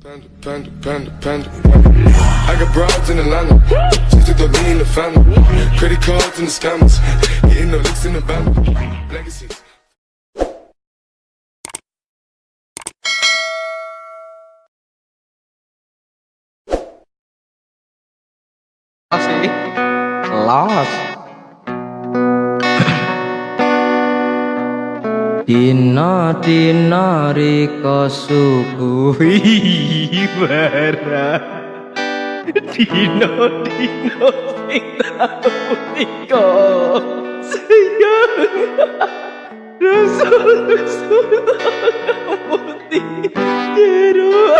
Panda, panda, panda, panda. I got broads in Atlanta. Just to throw me in the family. Credit cards and the scammers. Getting no licks in the band. Legacies. sih Dina dina riko suguhi barang Dina dina sing tau tika sayang Rasul-rasul tak putih Jero